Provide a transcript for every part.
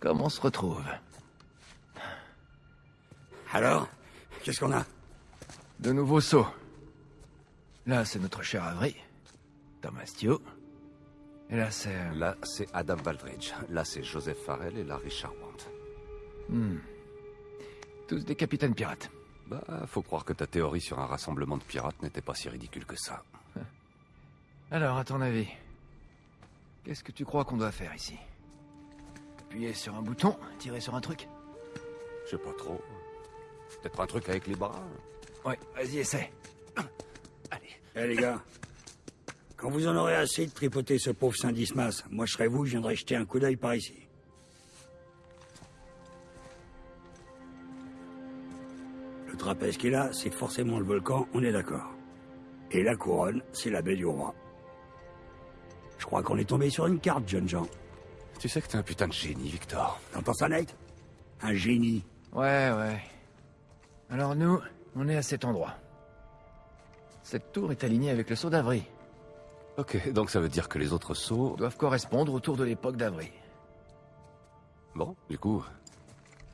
Comme on se retrouve. Alors Qu'est-ce qu'on a De nouveaux sauts. Là, c'est notre cher Avery. Thomas Tio. Et là, c'est... euh, Là, c'est Adam Baldridge. Là, c'est Joseph Farrell et Larry Charmant. hmm. Tous des capitaines pirates. Bah, faut croire que ta théorie sur un rassemblement de pirates n'était pas si ridicule que ça. Alors, à ton avis, qu'est-ce que tu crois qu'on doit faire ici? Appuyer sur un bouton, tirer sur un truc Je sais pas trop. Peut-être un truc avec les bras Ouais, vas-y, essaie. Eh les gars, quand vous en aurez assez de tripoter ce pauvre Saint-Dismas, moi je serais vous, je viendrais jeter un coup d'œil par ici. Le trapèze qui est là, c'est forcément le volcan, on est d'accord. Et la couronne, c'est la baie du roi. Je crois qu'on est tombé sur une carte, jeune Jean. Tu sais que t'es un putain de génie, Victor. T'entends ça, Nate? Un génie. Ouais, ouais. Alors nous, on est à cet endroit. Cette tour est alignée avec le sceau d'Avry. Ok, donc ça veut dire que les autres sauts... Doivent correspondre autour de l'époque d'Avry. Bon, du coup,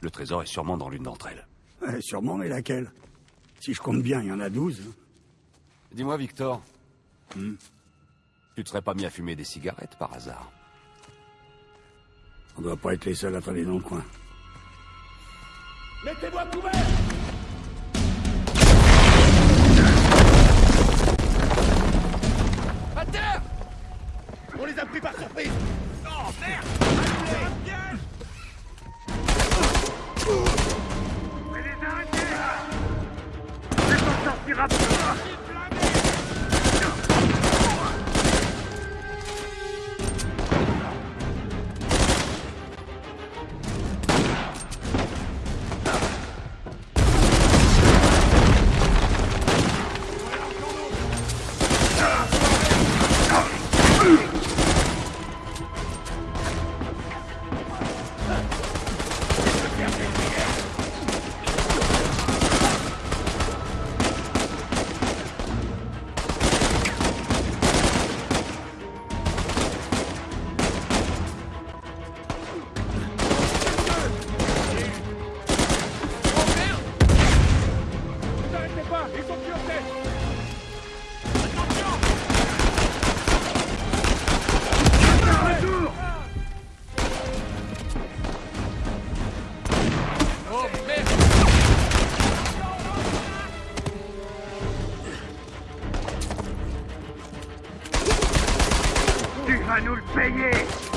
le trésor est sûrement dans l'une d'entre elles. Ouais, sûrement, mais laquelle? Si je compte bien, il y en a douze. Dis-moi, Victor. Tu te serais pas mis à fumer des cigarettes par hasard? On doit pas être les seuls à traîner dans le coin. Mettez-vous à couvert À terre! On les a pris par surprise! Oh merde! Allez, Mais les arrêtez C'est s'en sortira pas vas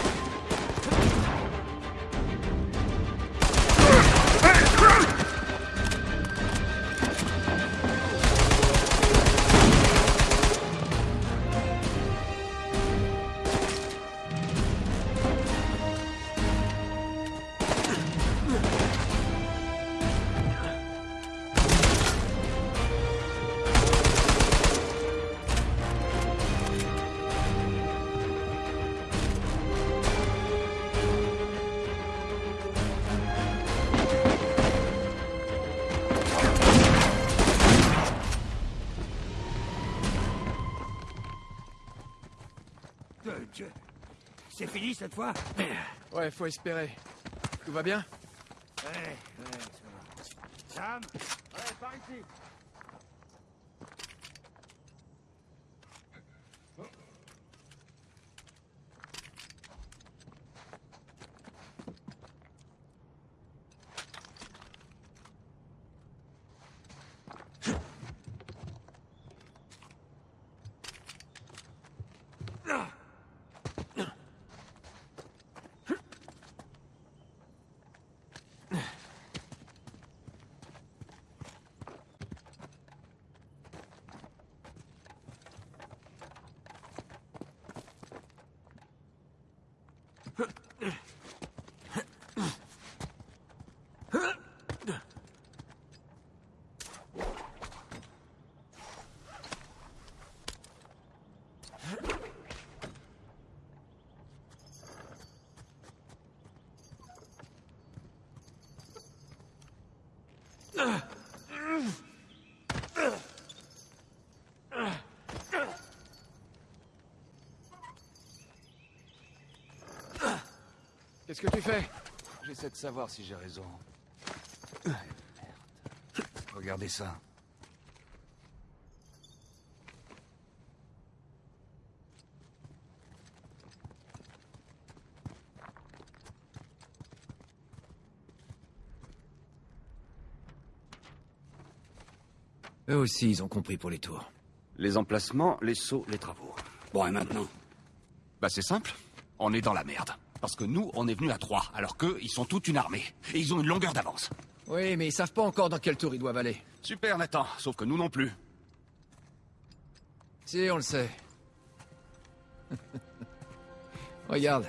fois Ouais, faut espérer. Tout va bien Ouais, ouais, ça va. Sam Ouais, par ici. Qu'est-ce que tu fais J'essaie de savoir si j'ai raison. Merde. Regardez ça. Eux aussi, ils ont compris pour les tours. Les emplacements, les sauts, les travaux. Bon, et maintenant Bah c'est simple. On est dans la merde. Parce que nous, on est venus à trois, alors qu'eux, ils sont toute une armée. Et ils ont une longueur d'avance. Oui, mais ils savent pas encore dans quel tour ils doivent aller. Super, Nathan. Sauf que nous non plus. Si, on le sait. Regarde.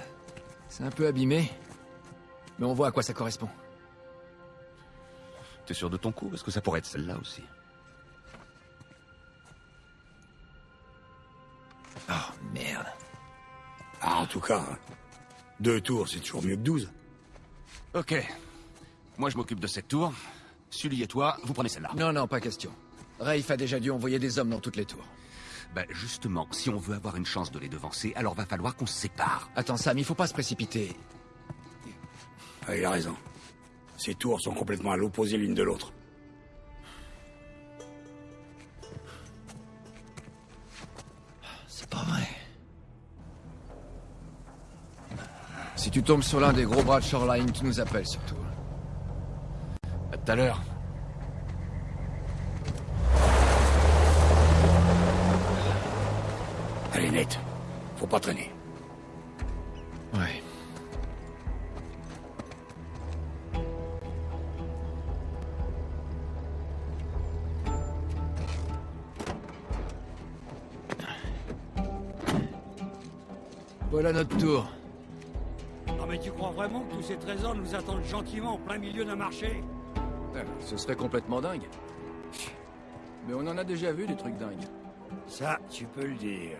C'est un peu abîmé. Mais on voit à quoi ça correspond. T'es sûr de ton coup? Parce que ça pourrait être celle-là aussi? Oh, merde. Ah, en tout cas, deux tours, c'est toujours mieux que douze. Ok. Moi, je m'occupe de cette tour. Sully et toi, vous prenez celle-là. Non, non, pas question. Rafe a déjà dû envoyer des hommes dans toutes les tours. Bah justement, si on veut avoir une chance de les devancer, alors va falloir qu'on se sépare. Attends, Sam, il faut pas se précipiter. Ah, il a raison. Ces tours sont complètement à l'opposé l'une de l'autre. Tu tombes sur l'un des gros bras de Shoreline, tu nous appelles surtout. À tout à l'heure. Gentiment en plein milieu d'un marché Ce serait complètement dingue. Mais on en a déjà vu des trucs dingues. Ça, tu peux le dire.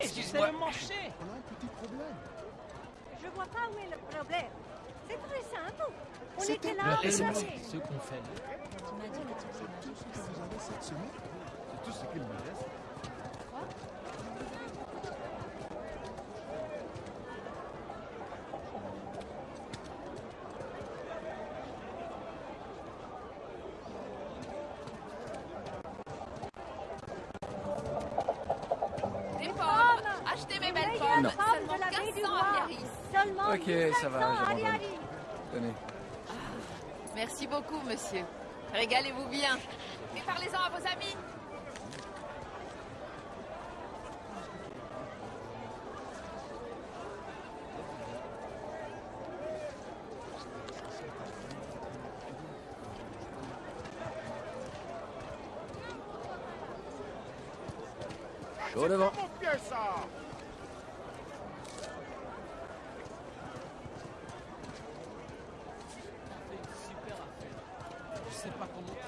Excusez-moi. marché. Je vois pas où est le problème. C'est très simple. On C'était était là, on c'est savait. ce qu'on fait là. Tu m'as dit que tu faisais quelque chose. Des pommes Achetez mes belles Meilleure pommes femme de Seulement la baie du 1500 à roi. Biarritz Seulement Ok, 1500 ça va, à j'abandonne. Biarritz. Tenez. Merci beaucoup, monsieur. Régalez-vous bien. Et parlez-en à vos amis. Chaud devant. Je sais pas comment.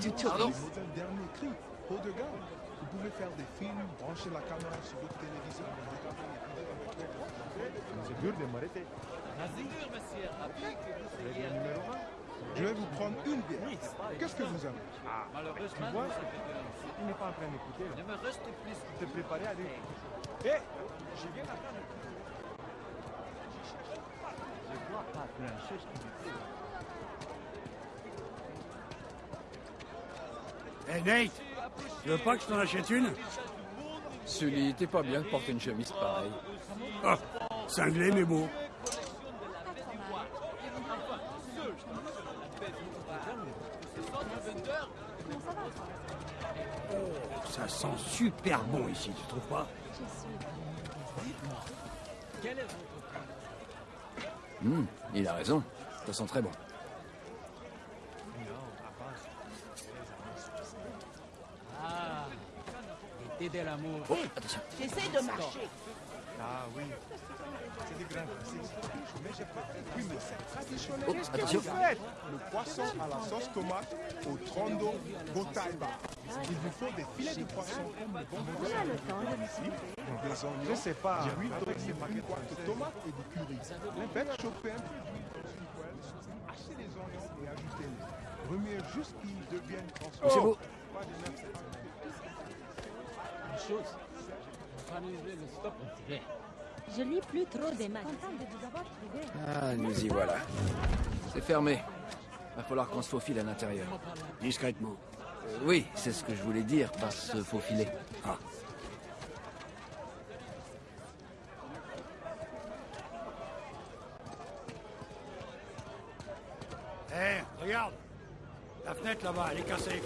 C'est carrément les modèles dernier cri, haut de gamme. Vous pouvez faire des films, brancher la caméra sur votre téléviseur, un. Je vais vous prendre une bière. Qu'est-ce que vous aimez? Malheureusement, Tu vois, je il n'est pas en train d'écouter. ne me reste plus Te préparer à dire Hé, je viens d'apprendre. Je dois pas ce qu'il dit. Hé, Nate Tu veux pas que je t'en achète une? Sully, t'es pas bien de porter une chemise pareille. Ah, cinglé mais beau. Oh, ça sent super bon ici, tu trouves pas Hmm, il a raison. Ça sent très bon. Ah, de l'amour. J'essaie de marcher. Ah oui, c'est des grains. Mais je préfère. Oui, mais c'est traditionnel. Oh, attention. Faites le poisson à la sauce tomate au trondo gotaiba. Il vous faut des filets de poisson comme le bon On a le temps de des oignons, je sais pas, d'huile d'olive, une boîte de tomates et du curry. Faites chauffer un peu d'huile dans une poêle Hachez les oignons et ajoutez-les. Remuez juste qu'ils deviennent transparents. Une chose. Je lis plus trop des maths. Ah, nous y voilà. C'est fermé. Va falloir qu'on se faufile à l'intérieur. Discrètement. Euh, oui, c'est ce que je voulais dire par se faufiler. Ah. Hé, regarde La fenêtre là-bas, elle est cassée.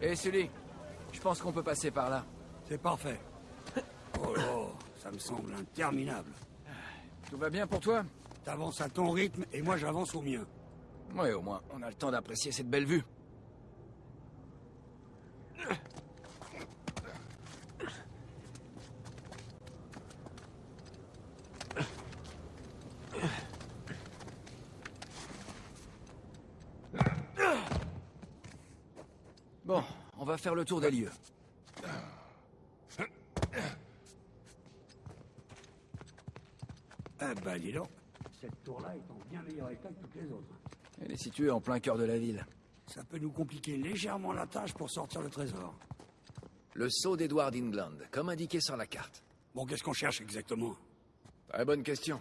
Hé, Sully, je pense qu'on peut passer par là. C'est parfait. Oh ça me semble interminable. Tout va bien pour toi? T'avances à ton rythme et moi j'avance au mien. Ouais, au moins, on a le temps d'apprécier cette belle vue. Bon, on va faire le tour des lieux. Ah bah dis donc. Cette tour-là est en bien meilleur état que toutes les autres. Elle est située en plein cœur de la ville. Ça peut nous compliquer légèrement la tâche pour sortir le trésor. Le sceau d'Edward England, comme indiqué sur la carte. Bon, qu'est-ce qu'on cherche exactement? Très bonne question.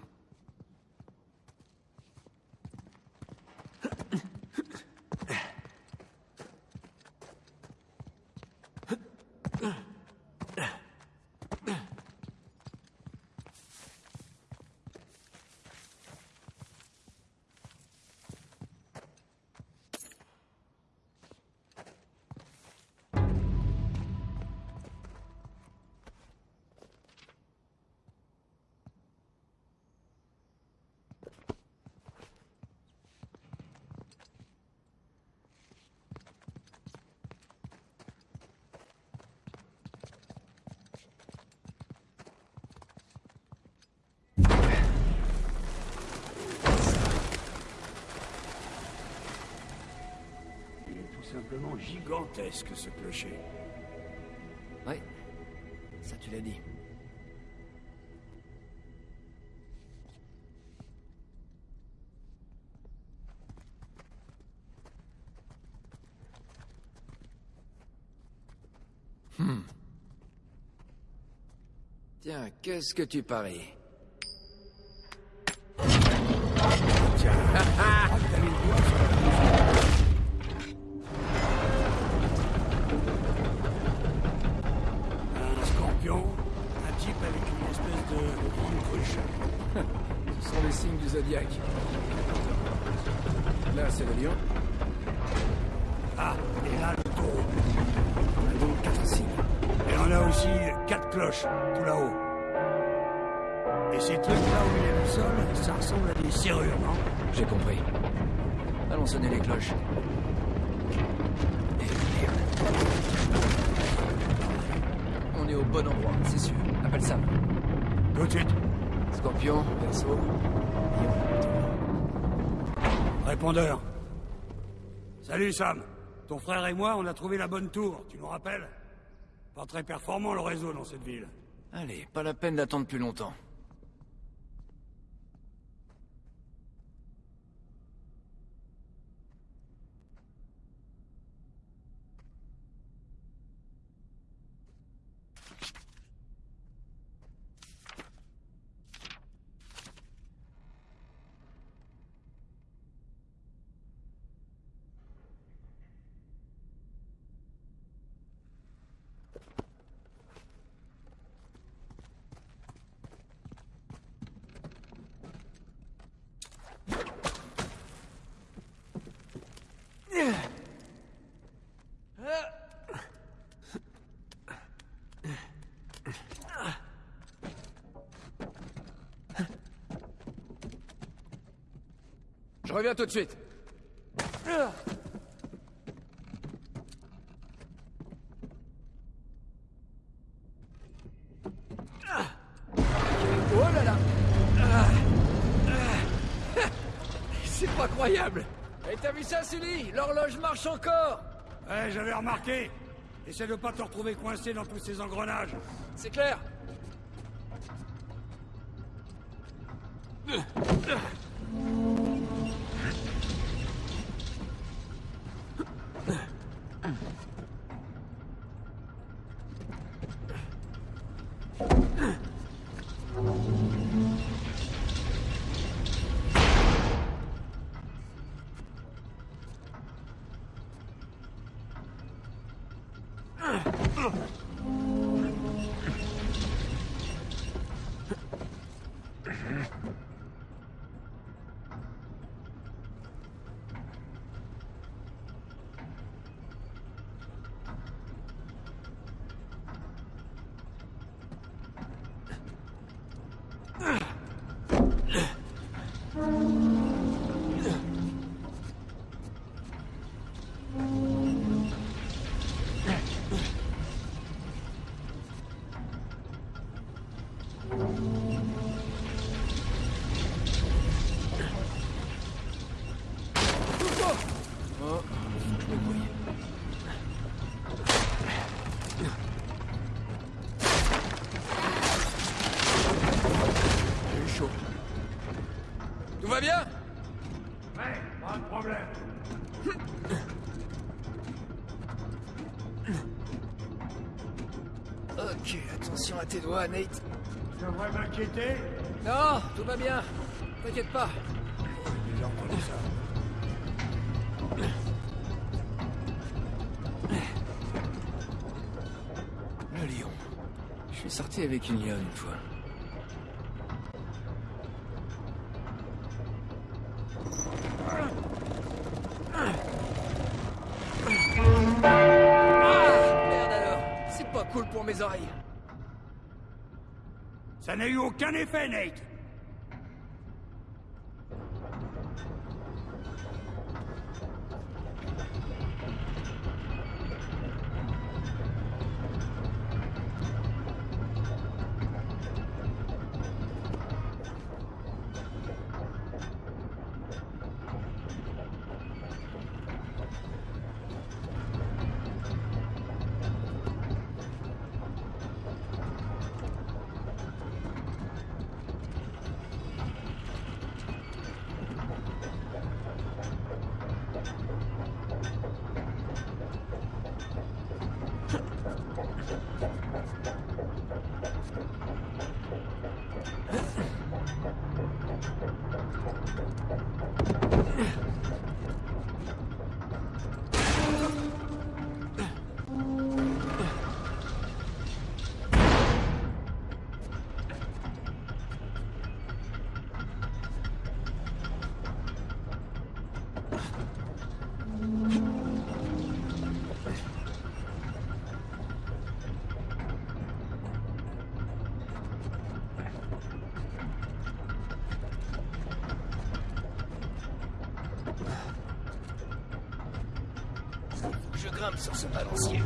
Gigantesque ce clocher. Oui, ça tu l'as dit. Hmm. Tiens, qu'est-ce que tu paries? On est au bon endroit, c'est sûr. Appelle Sam. Tout de suite. Scorpion, Lion, Répondeur. Salut Sam. Ton frère et moi, on a trouvé la bonne tour, tu nous rappelles? Pas très performant le réseau dans cette ville. Allez, pas la peine d'attendre plus longtemps. Je reviens tout de suite. Oh là là. C'est pas croyable Et t'as vu ça, Sully? L'horloge marche encore Ouais, j'avais remarqué. Essaie de pas te retrouver coincé dans tous ces engrenages. C'est clair Non, tout va bien. T'inquiète pas. J'ai déjà entendu ça. Le lion. Je suis sorti avec une lionne une fois. Ça n'a eu aucun effet, Nate sur ce balancier.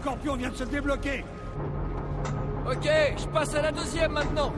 Scorpion vient de se débloquer Ok, je passe à la deuxième maintenant.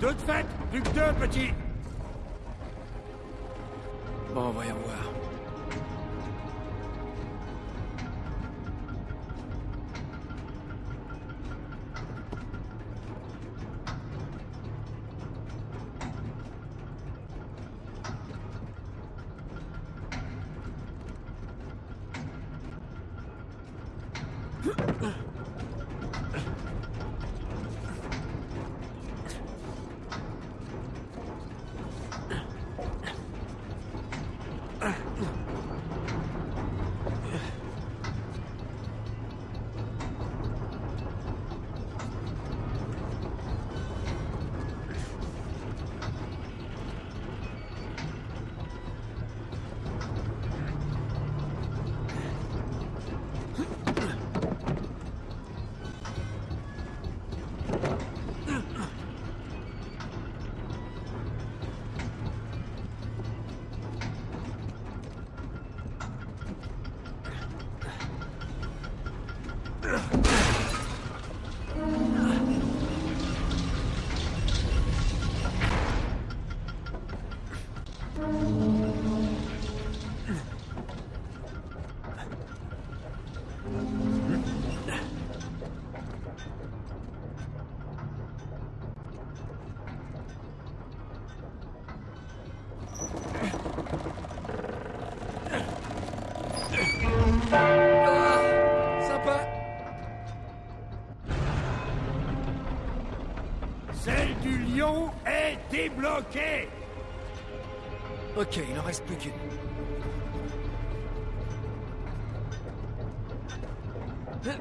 Toutes faites Plus que deux, petit Bon, voyons voir. Plus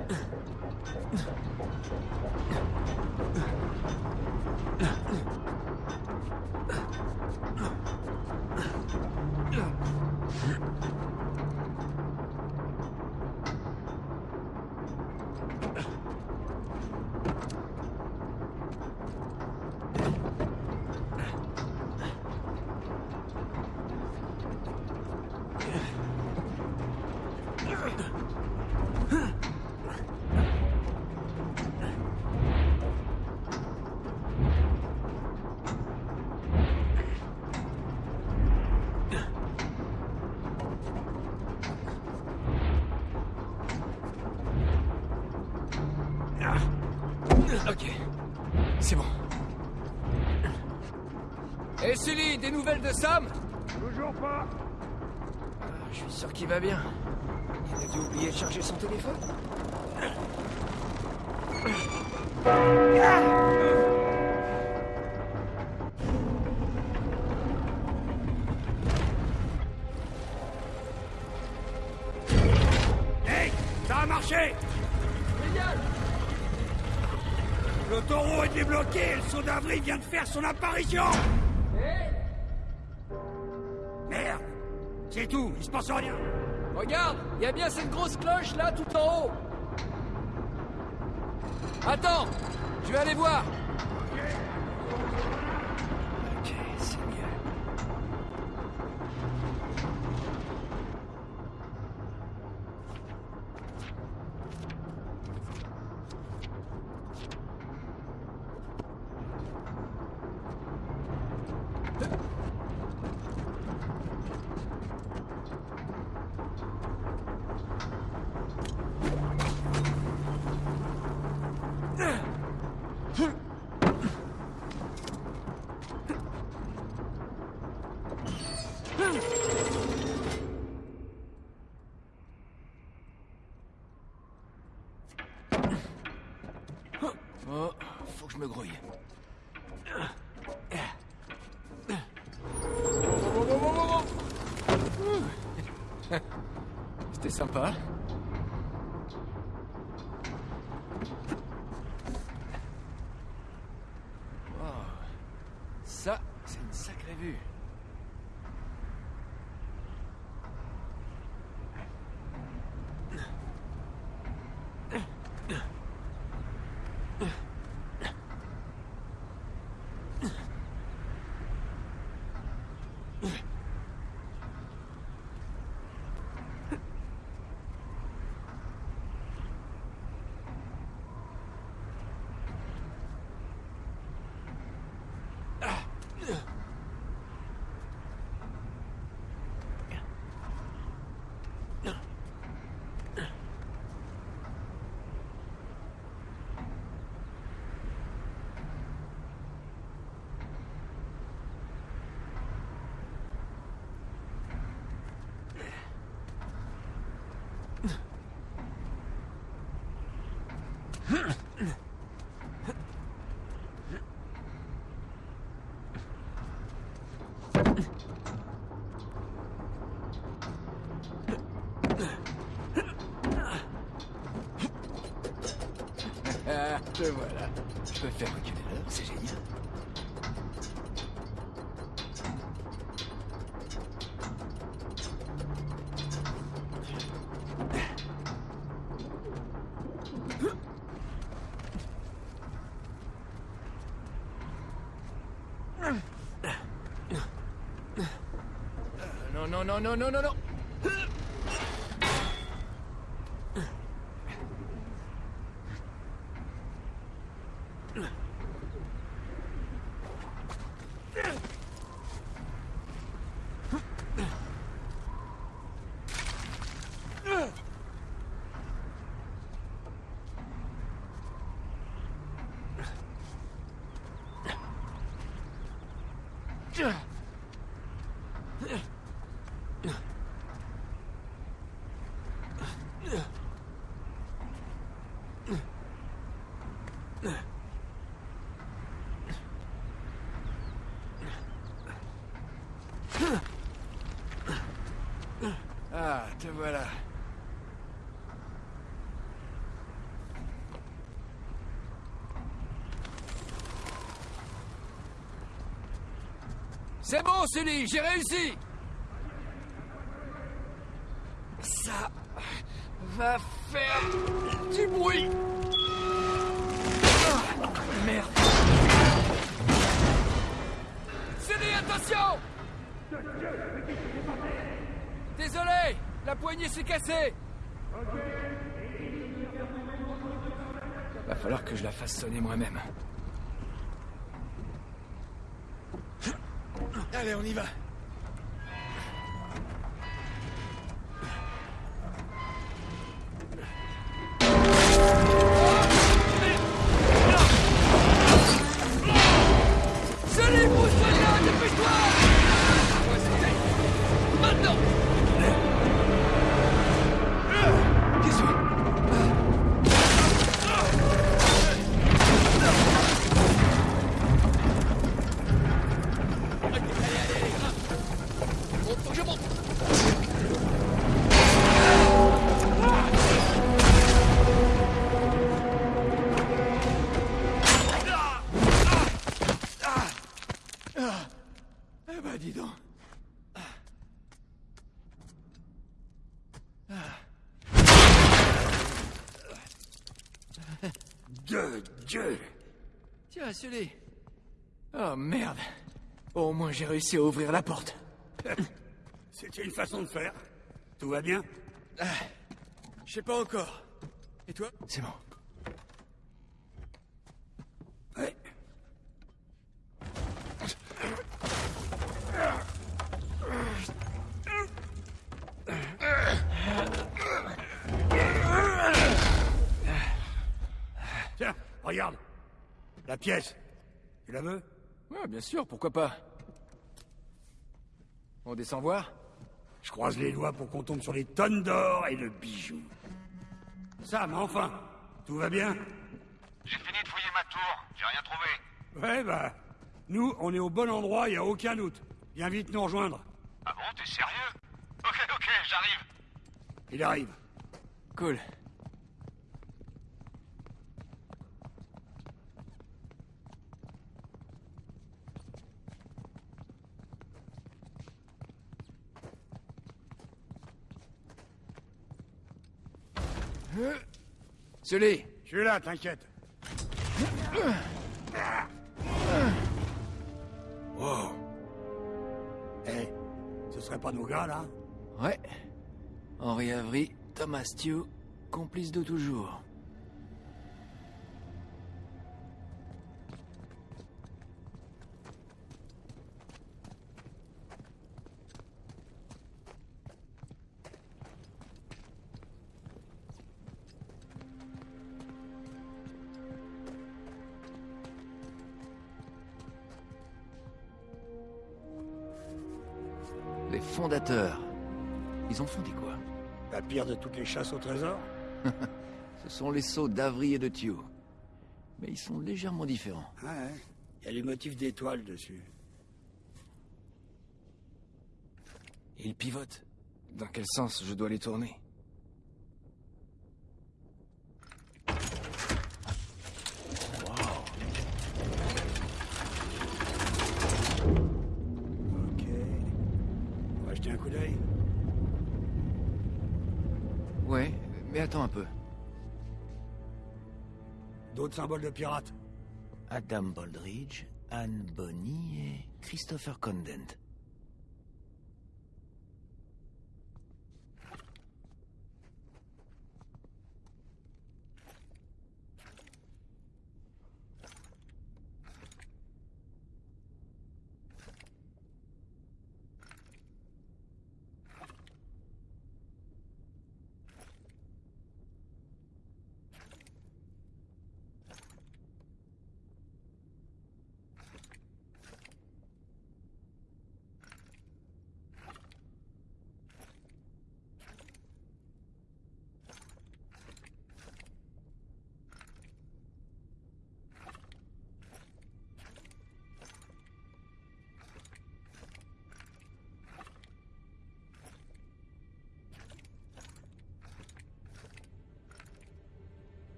va bien. Il a dû oublier de charger son téléphone. Hey Ça a marché Le taureau est débloqué et le saut d'avril vient de faire son apparition C'est tout, il se passe rien Regarde, il y a bien cette grosse cloche là tout en haut. Attends, je vais aller voir. Je peux faire reculer l'heure, c'est génial. Non, non, non, non, non, non, non. Ah, te voilà. C'est bon, Sully, j'ai réussi sonner moi-même. Sully. Oh, merde. Au moins, j'ai réussi à ouvrir la porte. C'était une façon de faire. Tout va bien Je sais pas encore. Et toi? C'est bon. Ouais. Tiens, regarde. La pièce. Tu la veux? Ouais, bien sûr, pourquoi pas. On descend voir Je croise les doigts pour qu'on tombe sur les tonnes d'or et de bijoux. Sam, enfin Tout va bien? J'ai fini de fouiller ma tour, j'ai rien trouvé. Ouais, bah... Nous, on est au bon endroit, y a aucun doute. Viens vite nous rejoindre. Ah bon, t'es sérieux? Ok, ok, j'arrive. Il arrive. Cool. Sully, Je suis là, t'inquiète. Wow. Eh, ce serait pas nos gars, là Ouais. Henri Avery, Thomas Stew, complice de toujours. Pire de toutes les chasses au trésor Ce sont les sceaux d'Avry et de Thiew. Mais ils sont légèrement différents. Ouais, il y a les motifs d'étoiles dessus. Ils pivotent. Dans quel sens je dois les tourner Ok. On va jeter un coup d'œil. Ouais, mais attends un peu. D'autres symboles de pirates Adam Baldridge, Anne Bonny et Christopher Condent.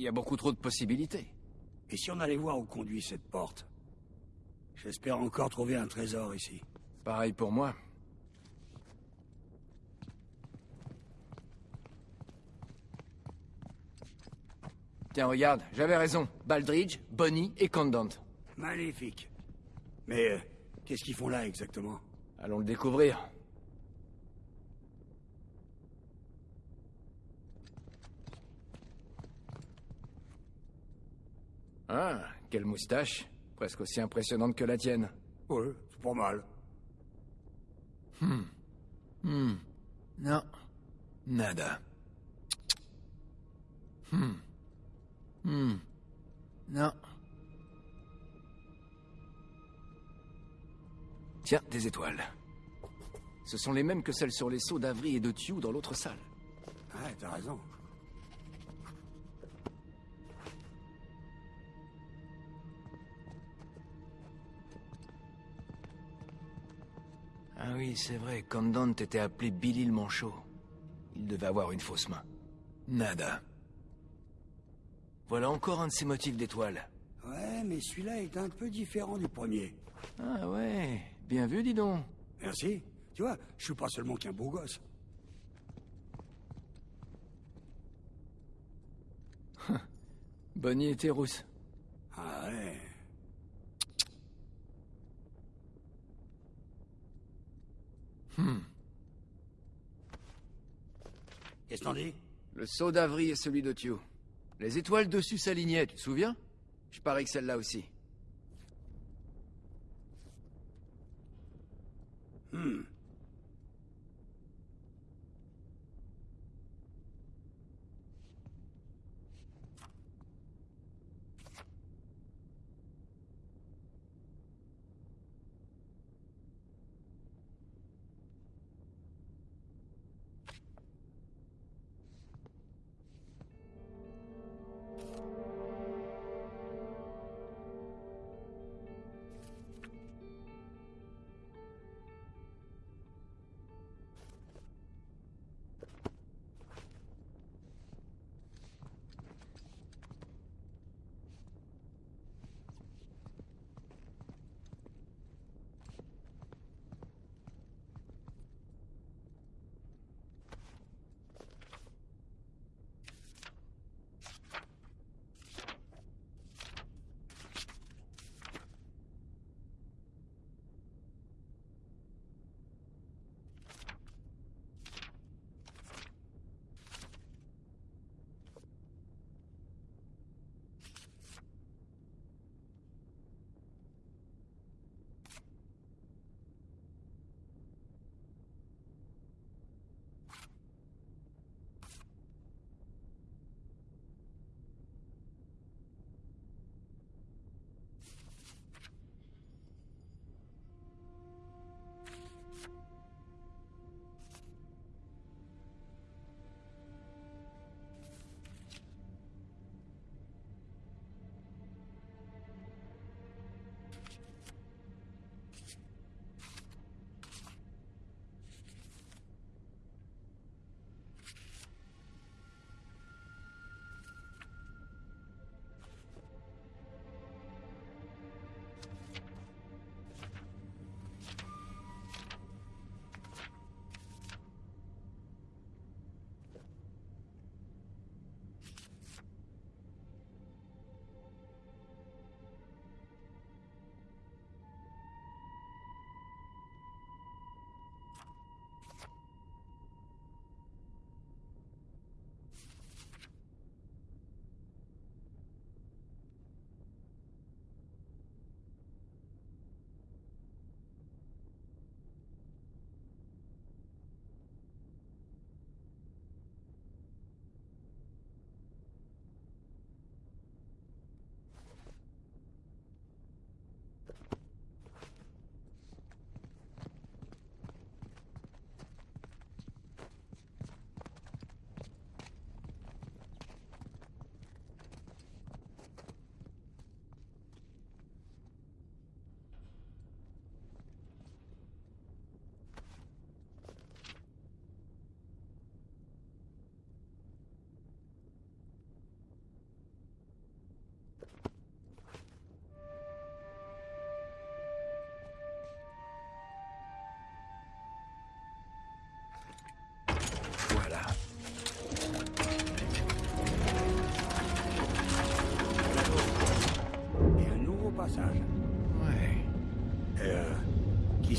Il y a beaucoup trop de possibilités. Et si on allait voir où conduit cette porte? J'espère encore trouver un trésor ici. Pareil pour moi. Tiens, regarde, j'avais raison. Baldridge, Bonnie et Condent. Magnifique. Mais euh, qu'est-ce qu'ils font là exactement? Allons le découvrir. Ah, quelle moustache. Presque aussi impressionnante que la tienne. Ouais, c'est pas mal. Hmm. Non. Nada. Hmm. Hmm. Non. Tiens, des étoiles. Ce sont les mêmes que celles sur les seaux d'Avry et de Thiew dans l'autre salle. Ouais, t'as raison. Oui, c'est vrai, Condant était appelé Billy le Manchot. Il devait avoir une fausse main. Nada. Voilà encore un de ces motifs d'étoiles. Ouais, mais celui-là est un peu différent du premier. Ah ouais, bien vu, dis donc. Merci. Tu vois, je suis pas seulement qu'un beau gosse. Bonnie était rousse. Ah ouais. Hmm. Qu'est-ce que t'en dis Le sceau d'Avry et celui de Thiew. Les étoiles dessus s'alignaient, tu te souviens? Je parie que celle-là aussi.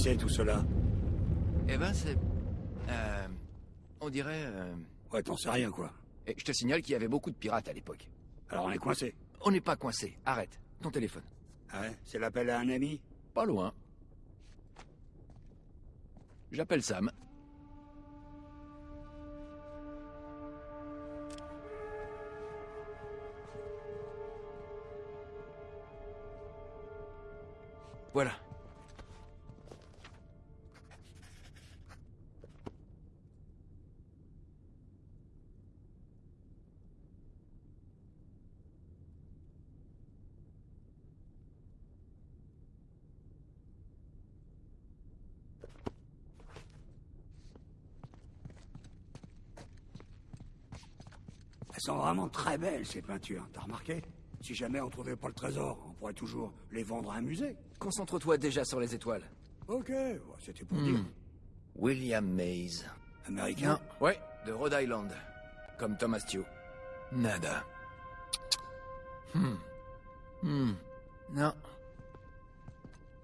C'est tout cela Eh ben, c'est... Euh, on dirait... euh, Ouais, t'en sais rien, quoi. Et je te signale qu'il y avait beaucoup de pirates à l'époque. Alors on est coincé. On n'est pas coincé. Arrête. Ton téléphone. Ah ouais C'est l'appel à un ami Pas loin. J'appelle Sam. Voilà. Elles sont vraiment très belles, ces peintures. T'as remarqué? Si jamais on trouvait pas le trésor, on pourrait toujours les vendre à un musée. Concentre-toi déjà sur les étoiles. Ok, c'était pour dire. William Mays. Américain? Ouais, de Rhode Island. Comme Thomas Tew. Nada. Hmm. Hmm. Non.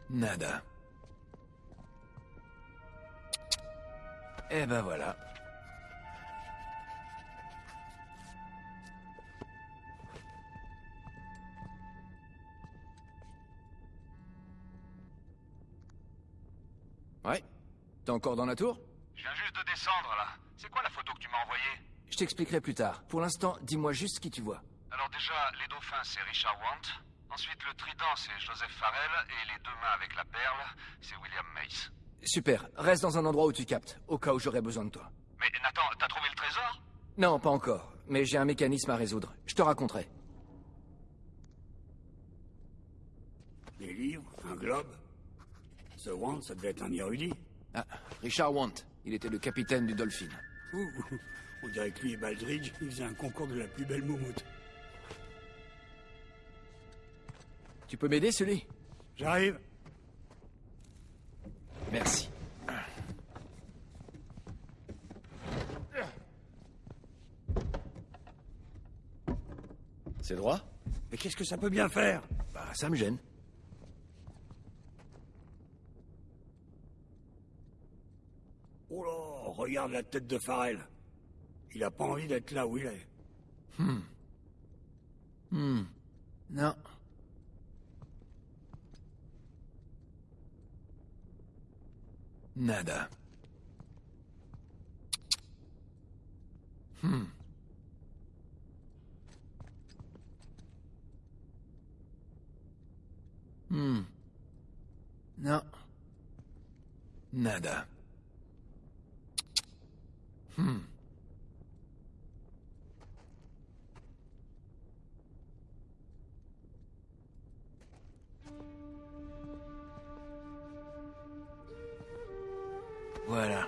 Nada. Eh ben voilà. Ouais. T'es encore dans la tour? Je viens juste de descendre, là. C'est quoi la photo que tu m'as envoyée? Je t'expliquerai plus tard. Pour l'instant, dis-moi juste qui tu vois. Alors déjà, les dauphins, c'est Richard Want. Ensuite, le trident, c'est Joseph Farrell. Et les deux mains avec la perle, c'est William Mace. Super. Reste dans un endroit où tu captes, au cas où j'aurai besoin de toi. Mais Nathan, t'as trouvé le trésor? Non, pas encore. Mais j'ai un mécanisme à résoudre. Je te raconterai. Des livres Un globe? Ce Wand, ça devait être un érudit. Ah, Richard Want. Il était le capitaine du Dolphin. Ouh, on dirait que lui et Baldridge, ils faisaient un concours de la plus belle moumoute. Tu peux m'aider, celui J'arrive Merci. C'est droit? Mais qu'est-ce que ça peut bien faire? Bah, ça me gêne. Oh là, regarde la tête de Farrell. Il a pas envie d'être là où il est. Hmm. Non. Nada. Hmm. Hmm. Non. Nada. Voilà.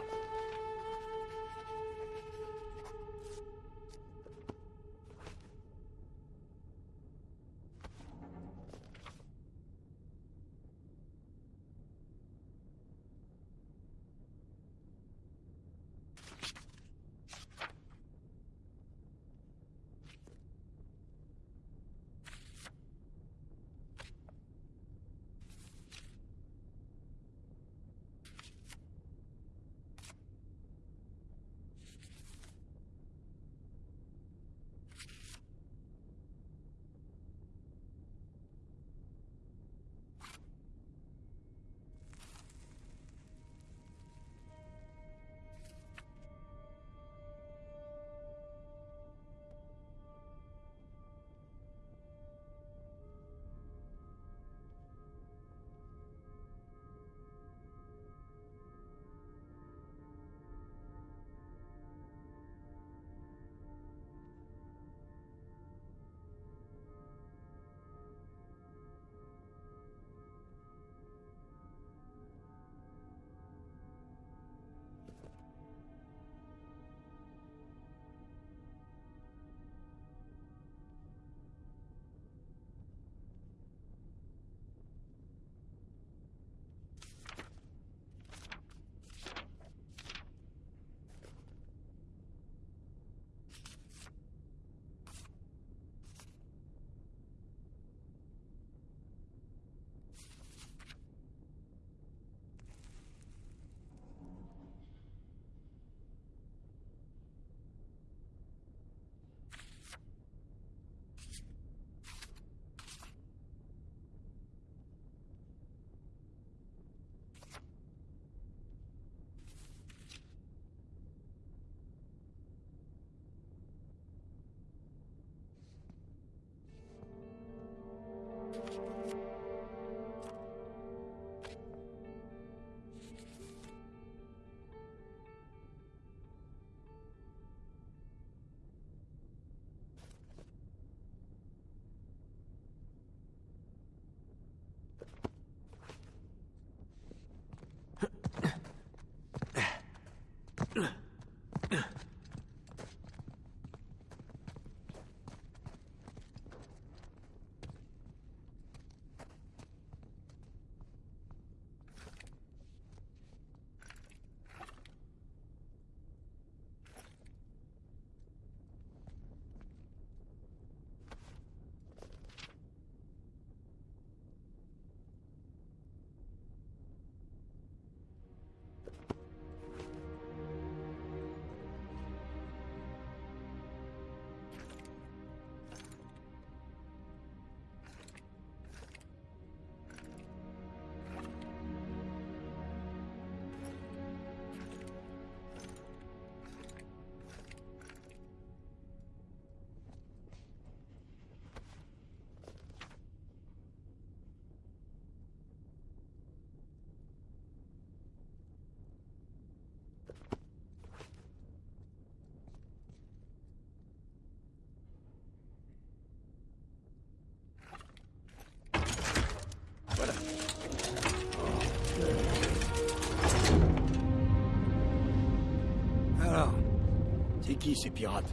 Qui ces pirates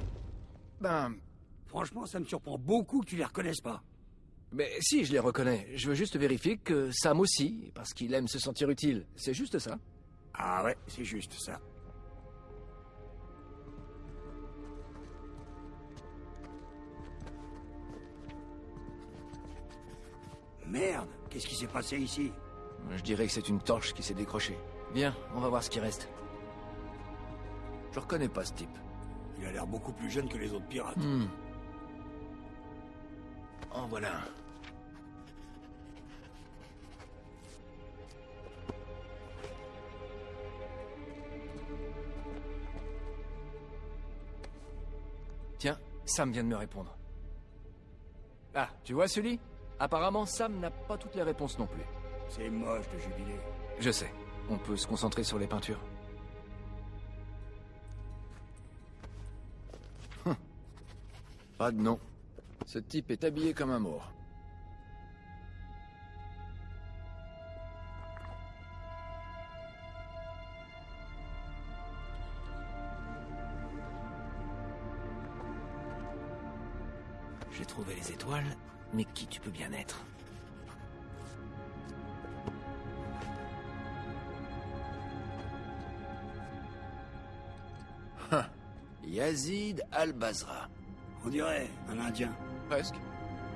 Ben... Franchement, ça me surprend beaucoup que tu les reconnaisses pas. Mais si, je les reconnais. Je veux juste vérifier que Sam aussi, parce qu'il aime se sentir utile. C'est juste ça. Ah ouais, c'est juste ça. Merde, qu'est-ce qui s'est passé ici? Je dirais que c'est une torche qui s'est décrochée. Viens, on va voir ce qui reste. Je reconnais pas ce type. Il a l'air beaucoup plus jeune que les autres pirates. Hmm. En voilà un. Tiens, Sam vient de me répondre. Ah, tu vois celui Apparemment, Sam n'a pas toutes les réponses non plus. C'est moche de jubiler. Je sais. On peut se concentrer sur les peintures. Pas de nom. Ce type est habillé comme un mort. J'ai trouvé les étoiles, mais qui tu peux bien être? Yazid al-Bazra. On dirait un Indien. Presque.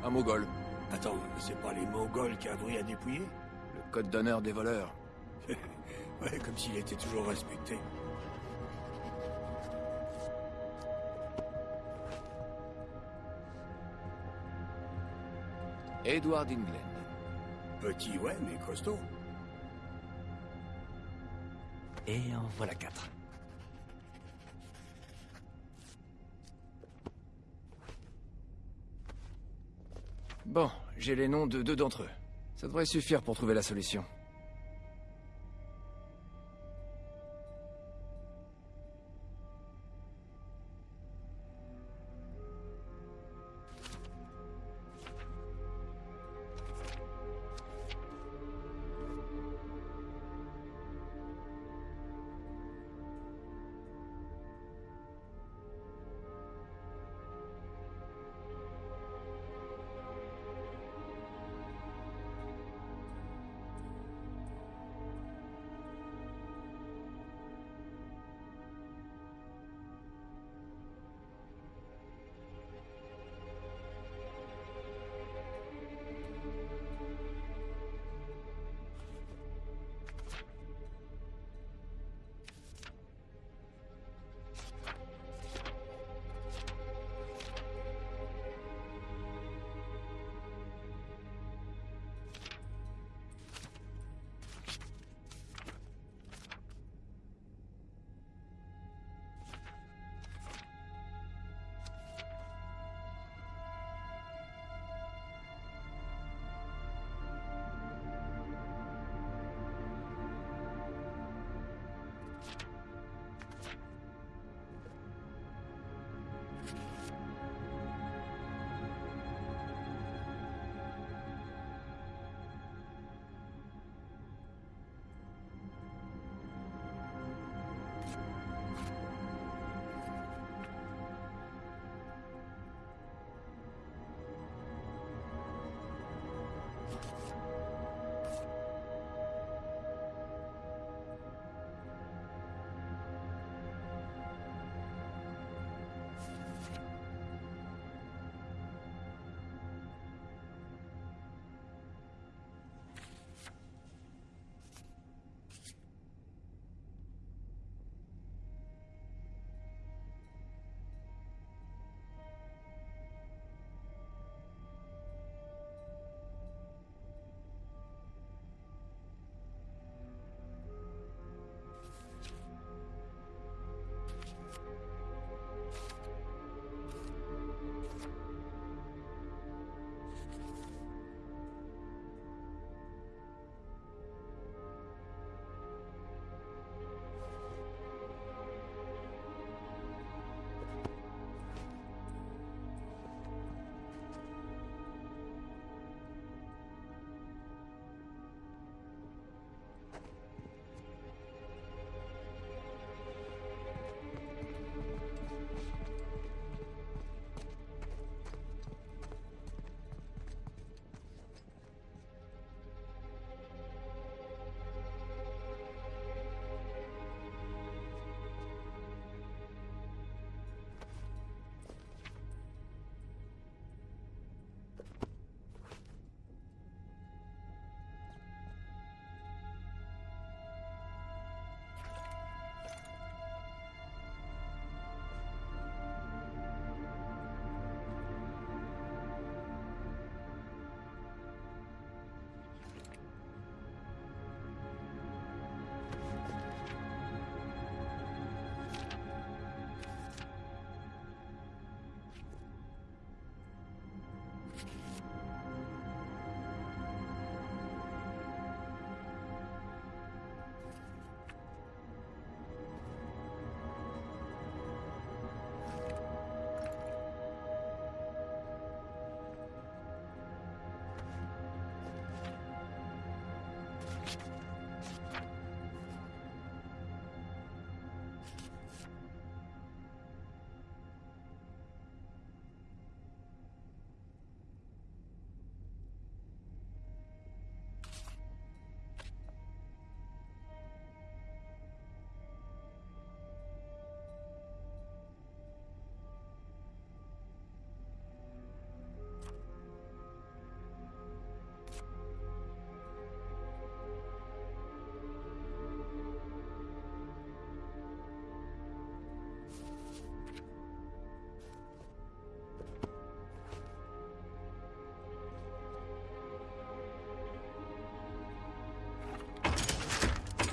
Un mogol. Attends, c'est pas les Mongols qui avouent à dépouiller Le code d'honneur des voleurs. Ouais, comme s'il était toujours respecté. Edward England. Petit, ouais, mais costaud. Et en voilà quatre. Bon, j'ai les noms de deux d'entre eux. Ça devrait suffire pour trouver la solution.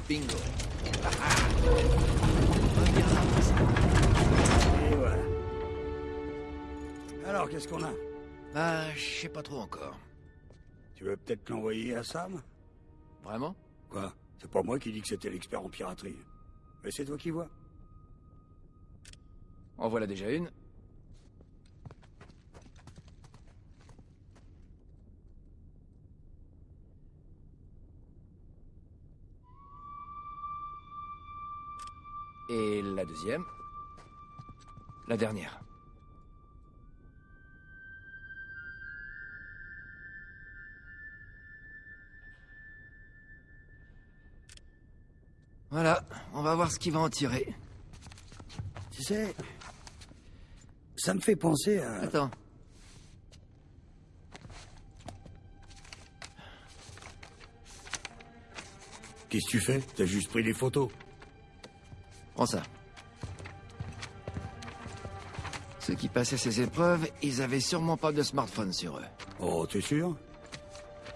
Bingo. Et voilà. Alors, qu'est-ce qu'on a? Bah, je sais pas trop encore. Tu veux peut-être l'envoyer à Sam? Vraiment? Quoi? C'est pas moi qui dis que c'était l'expert en piraterie. Mais c'est toi qui vois. En voilà déjà une. Deuxième. La dernière. Voilà, on va voir ce qu'il va en tirer. Tu sais, ça me fait penser à... Attends. Qu'est-ce que tu fais? T'as juste pris des photos. Prends ça. Ceux qui passaient ces épreuves, ils avaient sûrement pas de smartphone sur eux. Oh, t'es sûr?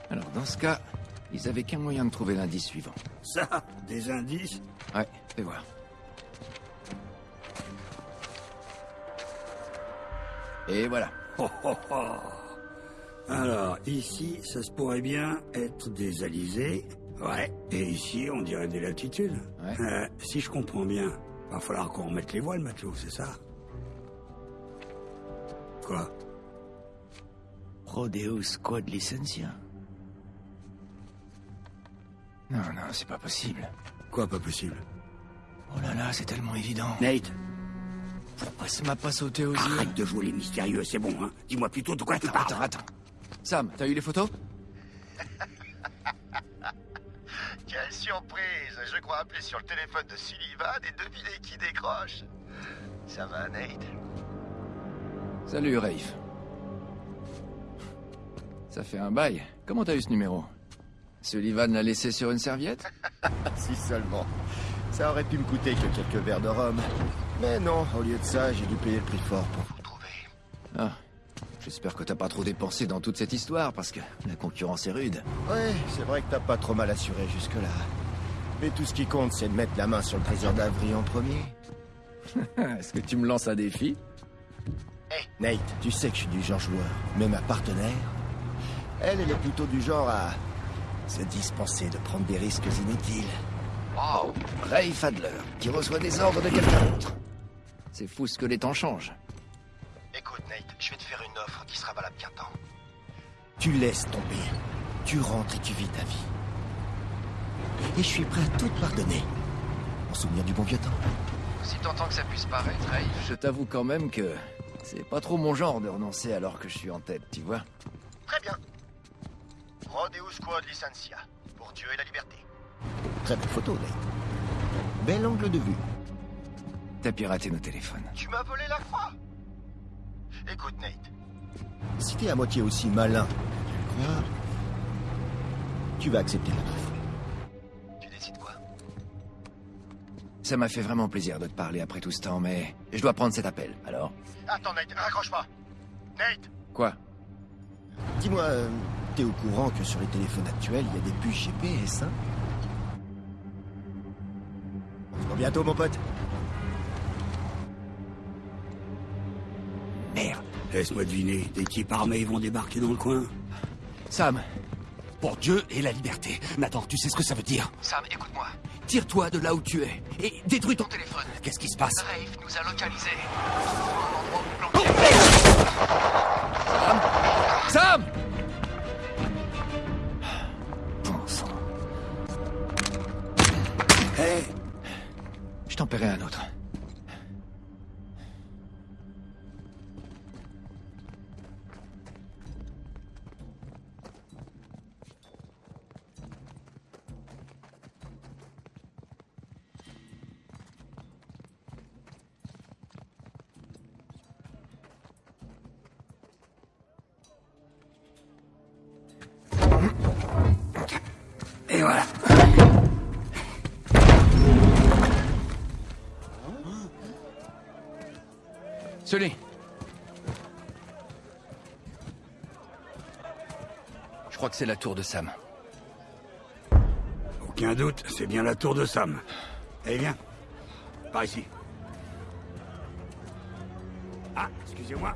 Alors dans ce cas, ils avaient qu'un moyen de trouver l'indice suivant. Ça Des indices? Ouais, fais voir. Et voilà. Oh, oh, oh. Alors, ici, ça se pourrait bien être des alizés. Ouais. Et ici, on dirait des latitudes. Ouais. Euh, si je comprends bien, va falloir qu'on remette les voiles, matelot, c'est ça? Quoi Rodeo Squad Licencia. Non, non, c'est pas possible. Quoi, pas possible? Oh là là, c'est tellement évident. Nate, Pourquoi ça m'a pas sauté aux yeux? Arrête de jouer les mystérieux, c'est bon, hein Dis-moi plutôt de quoi tu parles. Attends, attends. Sam, t'as eu les photos? Quelle surprise Je crois appeler sur le téléphone de Sullivan et deviner qui décroche. Ça va, Nate? Salut, Rafe. Ça fait un bail. Comment t'as eu ce numéro? Sullivan l'a laissé sur une serviette? Si seulement. Ça aurait pu me coûter que quelques verres de rhum. Mais non, au lieu de ça, j'ai dû payer le prix fort pour vous. Trouvé. Ah, j'espère que t'as pas trop dépensé dans toute cette histoire, parce que la concurrence est rude. Ouais, c'est vrai que t'as pas trop mal assuré jusque-là. Mais tout ce qui compte, c'est de mettre la main sur le trésor d'Avry en premier. Est-ce que tu me lances un défi? Nate, tu sais que je suis du genre joueur. Mais ma partenaire, elle, elle est plutôt du genre à se dispenser de prendre des risques inutiles. Wow Ray Fadler, qui reçoit des ordres de quelqu'un d'autre. C'est fou ce que les temps changent. Écoute, Nate, je vais te faire une offre qui sera valable qu'un temps. Tu laisses tomber. Tu rentres et tu vis ta vie. Et je suis prêt à tout pardonner. En souvenir du bon vieux temps. Si tentant que ça puisse paraître, Ray, je t'avoue quand même que c'est pas trop mon genre de renoncer alors que je suis en tête, tu vois. Très bien. Rodeo Squad Licencia. Pour Dieu et la liberté. Très belle photo, Nate. Bel angle de vue. T'as piraté nos téléphones. Tu m'as volé la croix Écoute, Nate. Si t'es à moitié aussi malin que tu le crois, tu vas accepter la offre. Tu décides quoi? Ça m'a fait vraiment plaisir de te parler après tout ce temps, mais je dois prendre cet appel. Alors Attends, Nate, raccroche pas. Nate Quoi? Dis-moi, euh, t'es au courant que sur les téléphones actuels, il y a des puces GPS, hein On se voit bientôt, mon pote. Merde Laisse-moi deviner, des types armés vont débarquer dans le coin. Sam Pour Dieu et la liberté. Attends, tu sais ce que ça veut dire Sam, écoute-moi. Tire-toi de là où tu es et détruis ton Téléphone. Qu'est-ce qui se passe Rafe nous a localisés. Un endroit où planquer. Sam Bon sang. Hé Je t'en paierai un autre. Et voilà. Sully Je crois que c'est la tour de Sam. Aucun doute, c'est bien la tour de Sam. Allez, viens. Par ici. Ah, excusez-moi.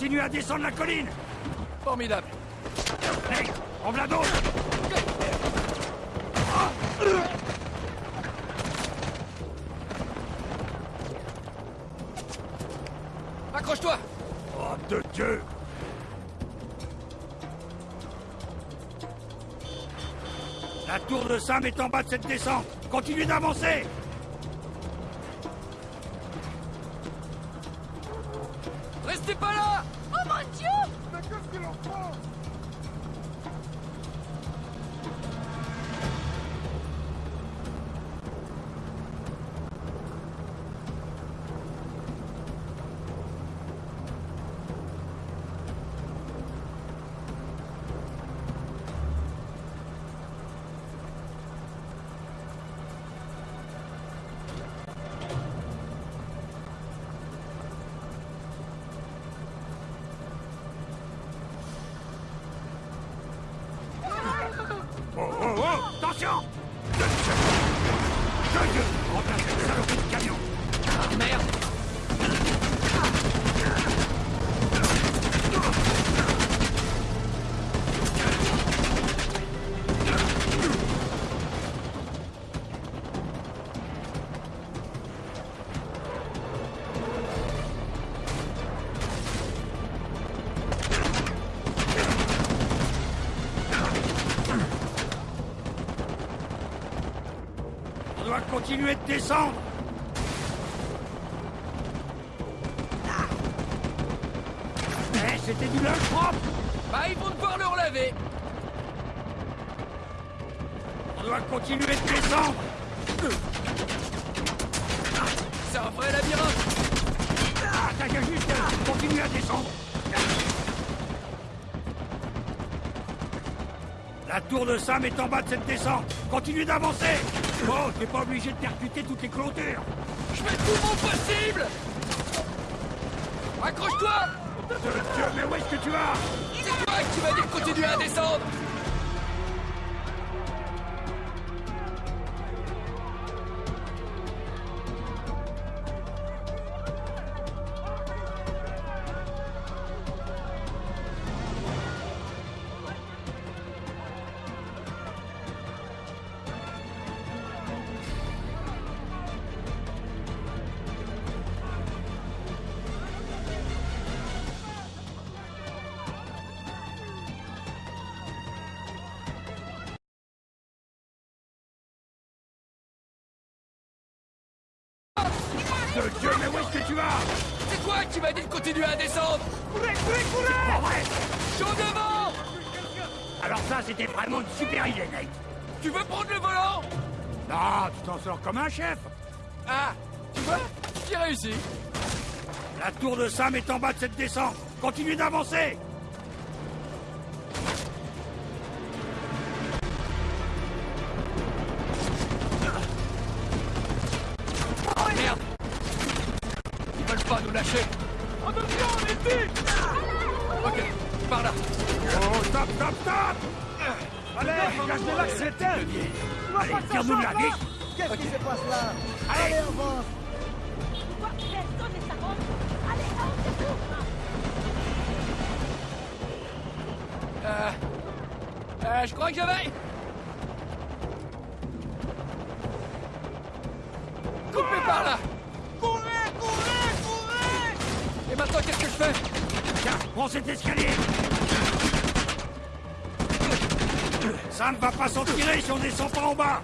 Continue à descendre la colline. Formidable. Hé hey, d'autres. Accroche-toi. Oh, de Dieu. La tour de Sam est en bas de cette descente. Continue d'avancer. On doit continuer de descendre. Eh, c'était du linge propre. Bah, ils vont devoir le relaver. On doit continuer de descendre. C'est un vrai labyrinthe. Ah, t'as juste euh, continuer à descendre. La tour de Sam est en bas de cette descente. Continue d'avancer Oh, t'es pas obligé de percuter toutes les clôtures Je fais tout mon possible. Accroche-toi. Dieu, mais où est-ce que tu vas? C'est toi qui m'as dit de continuer à descendre comme un chef. Ah Tu vois J'ai réussi. La tour de Sam est en bas de cette descente. Continue d'avancer. Merde. Ils veulent pas nous lâcher. Attention, ici Ok, par là. Oh, stop, stop, stop. Allez, cache de là, c'est Allez, de la Qu'est-ce qui se passe là Allez. Allez, avance Personne ne s'arrête Allez, Euh... Euh, je crois que j'avais... Coupez par là. Courez, courez, courez. Et maintenant, qu'est-ce que je fais? Tiens, prends cet escalier. Ça ne va pas s'en tirer si on descend pas en bas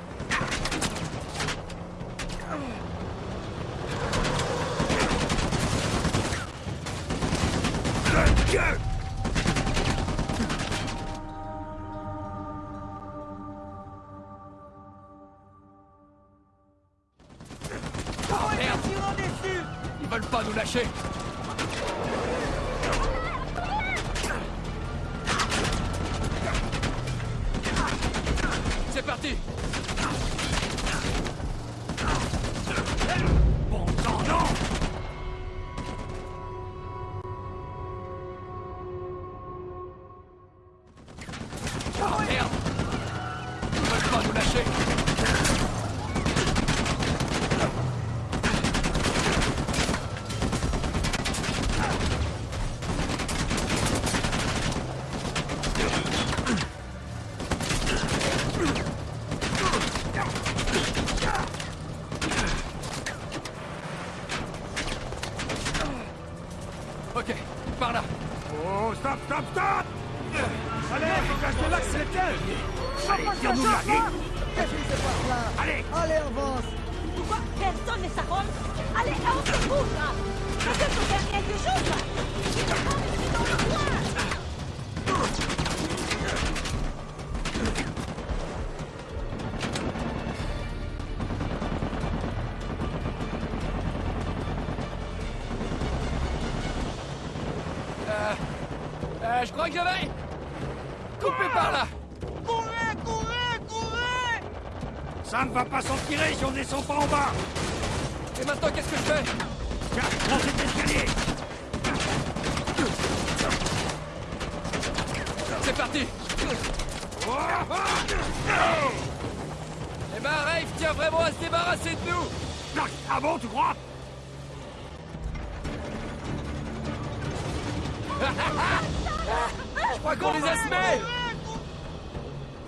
Je crois qu'on les a semés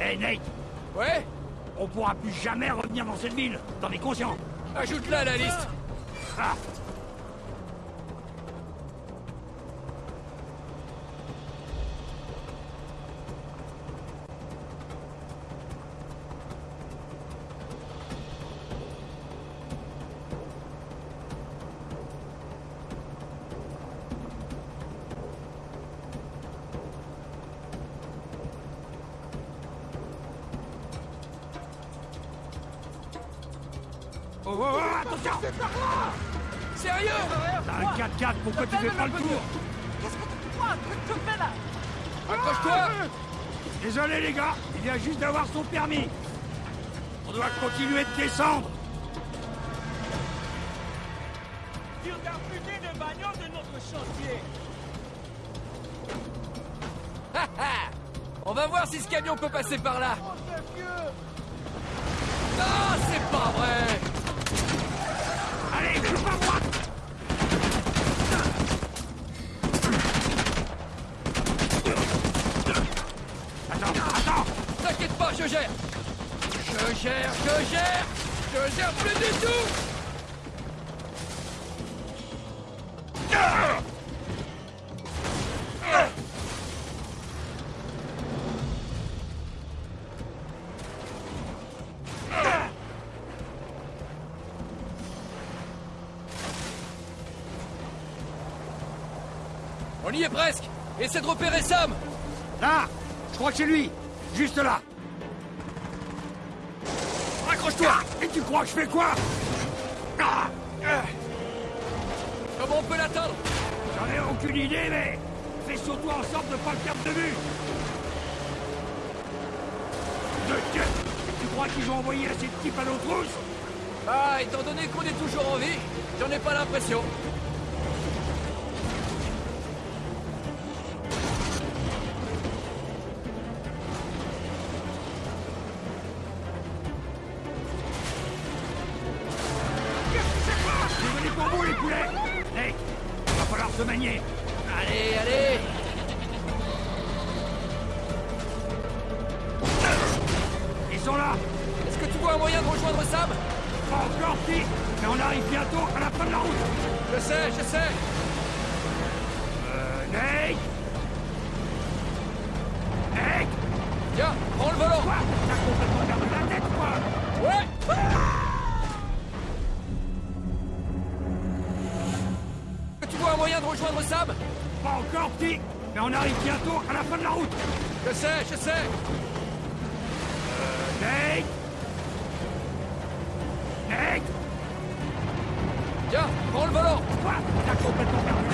Hé, Nate. Ouais On pourra plus jamais revenir dans cette ville, t'en es conscient. Ajoute-la à la liste. Ah juste d'avoir son permis. On doit continuer de descendre. De bagnole de notre chantier. On va voir si ce camion peut passer par là. Oh, c'est vieux. Non, c'est pas vrai Allez, coupe à droite Attends, attends T'inquiète pas, je gère Je gère, je gère On y est presque Essaie de repérer Sam. Là Je crois que c'est lui Juste là Accroche-toi Et tu crois que je fais quoi Ah Comment on peut l'atteindre J'en ai aucune idée, mais fais surtout en sorte de pas le perdre de vue. De Dieu Tu crois qu'ils ont envoyé assez de types à nos trousses Ah, étant donné qu'on est toujours en vie, j'en ai pas l'impression. Rejoindre Sam Pas encore, petit. Mais on arrive bientôt à la fin de la route. Je sais, je sais. Euh... Nate. Nate. Tiens, prends le volant. Quoi? T'as complètement perdu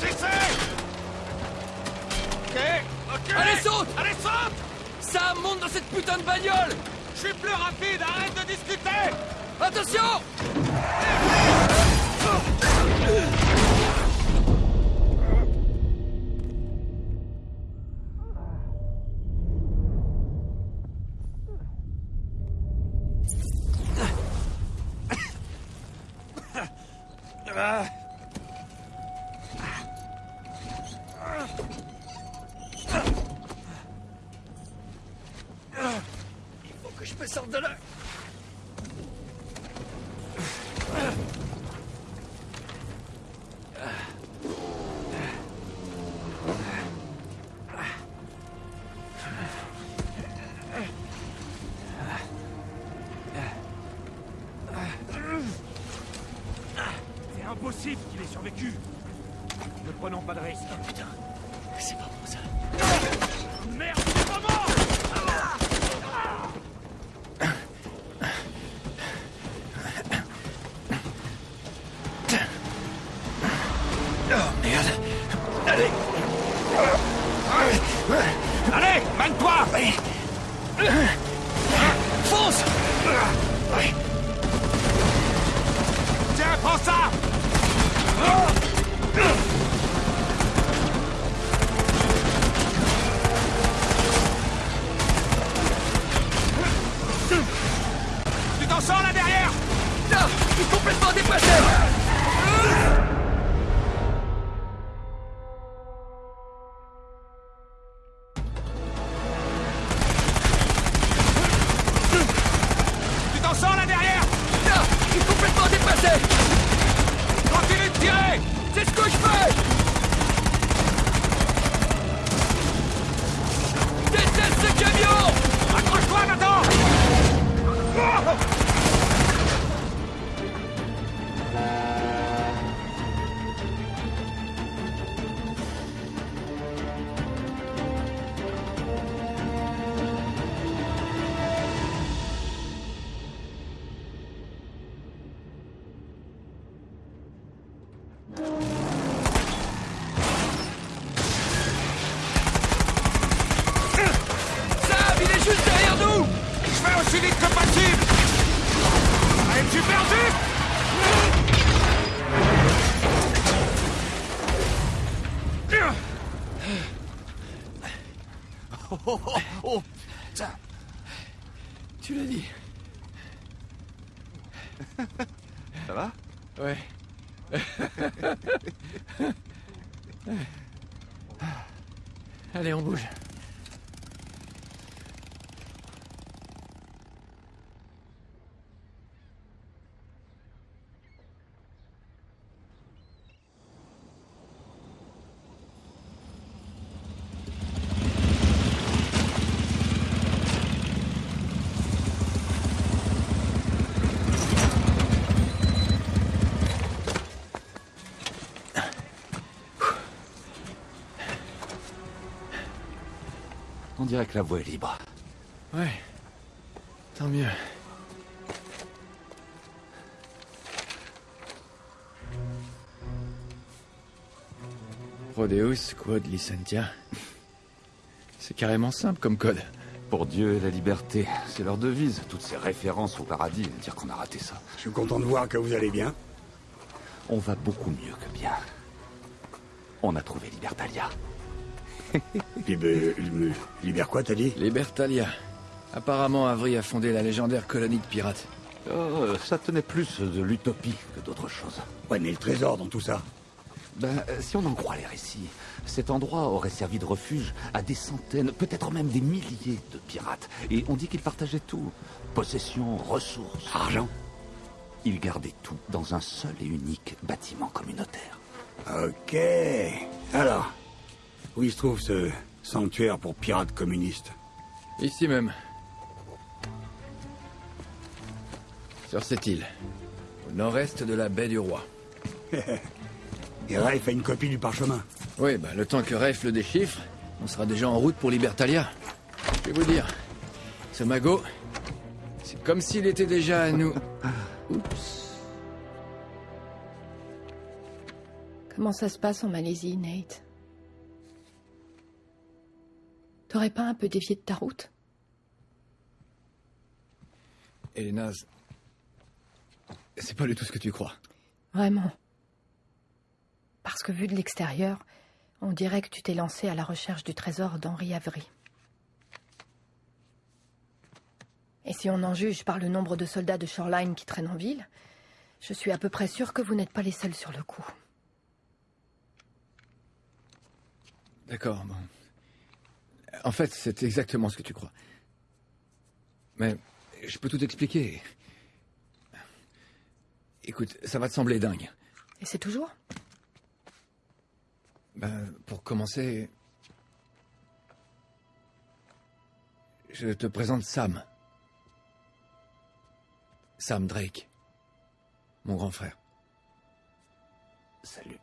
J'essaie. Ok, ok. Allez, saute. Allez, saute. Sam, monte dans cette putain de bagnole. Je suis plus rapide, arrête de discuter. Attention. Il sorte de là C'est impossible qu'il ait survécu Ne prenons pas de risque. Allez, on bouge. On dirait que la voie est libre. Ouais. Tant mieux. Prodeus quod licentia. C'est carrément simple comme code. Pour Dieu et la liberté, c'est leur devise. Toutes ces références au paradis, dire qu'on a raté ça. Je suis content de voir que vous allez bien. On va beaucoup mieux que bien. On a trouvé Libertalia. Liber quoi, t'as dit Libertalia. Apparemment, Avery a fondé la légendaire colonie de pirates. Oh, ça tenait plus de l'utopie que d'autre chose. Ouais, mais le trésor dans tout ça Ben, si on en croit les récits, cet endroit aurait servi de refuge à des centaines, peut-être même des milliers de pirates. Et on dit qu'ils partageaient tout. Possessions, ressources. Argent Ils gardaient tout dans un seul et unique bâtiment communautaire. Ok. Alors, où il se trouve ce sanctuaire pour pirates communistes Ici même. Sur cette île. Au nord-est de la baie du Roi. Et Rafe a une copie du parchemin. Oui, bah le temps que Rafe le déchiffre, on sera déjà en route pour Libertalia. Je vais vous dire, ce magot, c'est comme s'il était déjà à nous. Oups. Comment ça se passe en Malaisie, Nate? T'aurais pas un peu dévié de ta route? Elena, c'est pas du tout ce que tu crois. Vraiment. Parce que vu de l'extérieur, on dirait que tu t'es lancé à la recherche du trésor d'Henri Avery. Et si on en juge par le nombre de soldats de Shoreline qui traînent en ville, je suis à peu près sûre que vous n'êtes pas les seuls sur le coup. D'accord, bon. En fait, c'est exactement ce que tu crois. Mais je peux tout expliquer. Écoute, ça va te sembler dingue. Et c'est toujours? Ben, pour commencer, je te présente Sam. Sam Drake. Mon grand frère. Salut.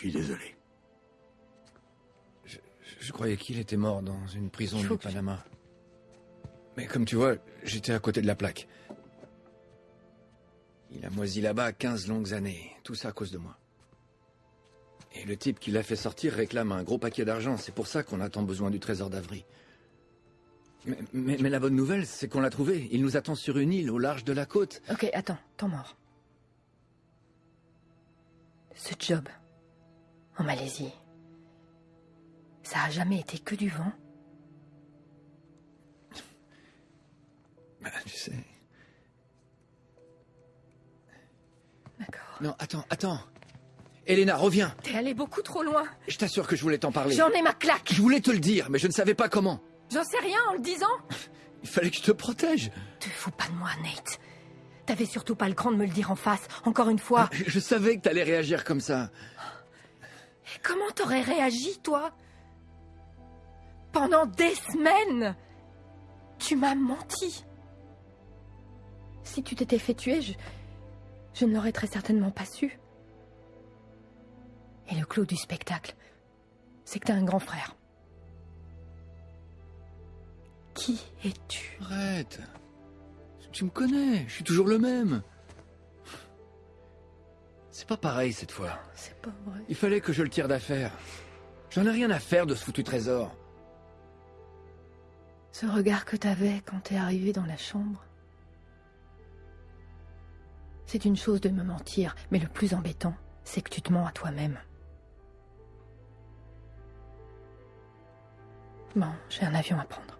Suis désolé. Je, je croyais qu'il était mort dans une prison du Panama. Mais comme tu vois, j'étais à côté de la plaque. Il a moisi là-bas 15 longues années, tout ça à cause de moi. Et le type qui l'a fait sortir réclame un gros paquet d'argent, c'est pour ça qu'on a tant besoin du trésor d'Avry. Mais, mais- mais la bonne nouvelle, c'est qu'on l'a trouvé. Il nous attend sur une île au large de la côte. Ok, attends, temps mort. Ce job, en Malaisie, ça a jamais été que du vent? Bah, tu sais. D'accord. Non, attends, attends. Elena, reviens. T'es allé beaucoup trop loin. Je t'assure que je voulais t'en parler. J'en ai ma claque. Je voulais te le dire, mais je ne savais pas comment. J'en sais rien en le disant. Il fallait que je te protège. Te fous pas de moi, Nate. T'avais surtout pas le cran de me le dire en face, encore une fois. Je, je savais que t'allais réagir comme ça. Comment t'aurais réagi, toi? Pendant des semaines Tu m'as menti. Si tu t'étais fait tuer, je, je ne l'aurais très certainement pas su. Et le clou du spectacle, c'est que t'as un grand frère. Qui es-tu? Arrête. Tu me connais, je suis toujours le même. C'est pas pareil cette fois. C'est pas vrai. Il fallait que je le tire d'affaire. J'en ai rien à faire de ce foutu trésor. Ce regard que t'avais quand t'es arrivé dans la chambre. C'est une chose de me mentir, mais le plus embêtant, c'est que tu te mens à toi-même. Bon, j'ai un avion à prendre.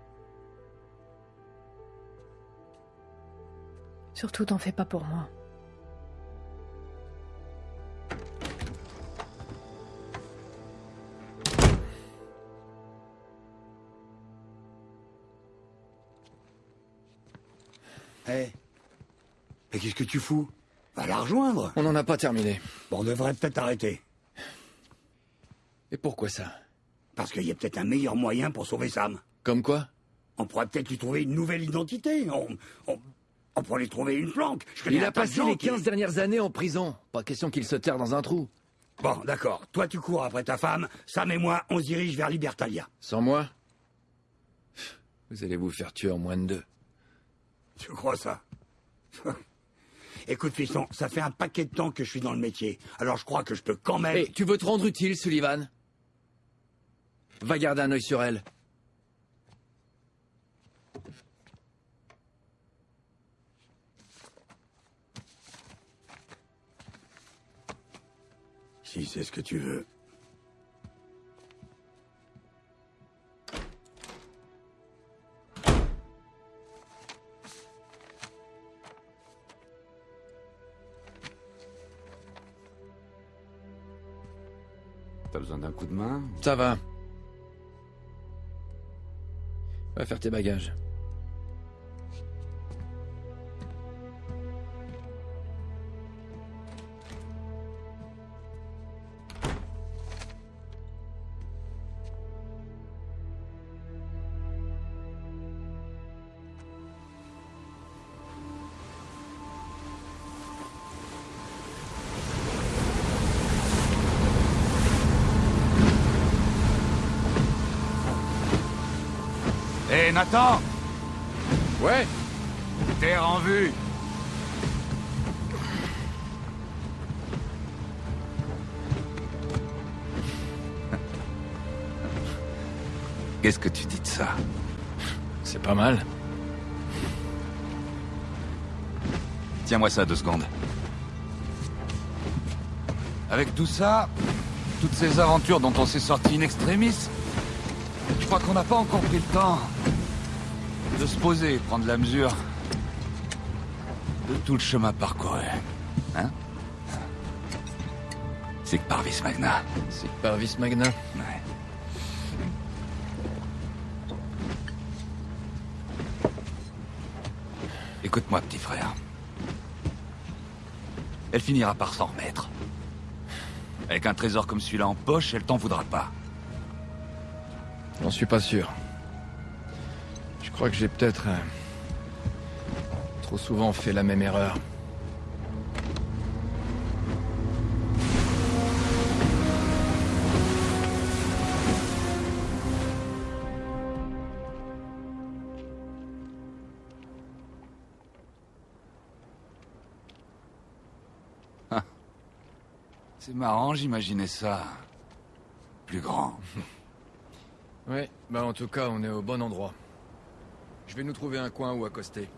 Surtout, t'en fais pas pour moi. Hé Mais qu'est-ce que tu fous? Va la rejoindre On n'en a pas terminé. Bon, on devrait peut-être arrêter. Et pourquoi ça? Parce qu'il y a peut-être un meilleur moyen pour sauver Sam. Comme quoi? On pourrait peut-être lui trouver une nouvelle identité. On, on, on pourrait lui trouver une planque. Je Il a passé les qui- 15 dernières années en prison. Pas question qu'il se terre dans un trou. Bon, d'accord. Toi, tu cours après ta femme. Sam et moi, on se dirige vers Libertalia. Sans moi? Vous allez vous faire tuer en moins de deux. Tu crois ça? Écoute, fiston, ça fait un paquet de temps que je suis dans le métier. Alors je crois que je peux quand même... Tu veux te rendre utile, Sullivan? Va garder un œil sur elle. Si c'est ce que tu veux. Ça va. Va faire tes bagages. Tiens-moi ça deux secondes. Avec tout ça, toutes ces aventures dont on s'est sorti in extremis, je crois qu'on n'a pas encore pris le temps de se poser et prendre la mesure de tout le chemin parcouru. Hein? C'est que par vis magna. C'est que par vis magna. Ouais. Écoute-moi, petit frère. Elle finira par s'en remettre. Avec un trésor comme celui-là en poche, elle t'en voudra pas. J'en suis pas sûr. Je crois que j'ai peut-être euh, trop souvent fait la même erreur. Marrant, j'imaginais ça. Plus grand. Ouais, bah en tout cas, on est au bon endroit. Je vais nous trouver un coin où accoster.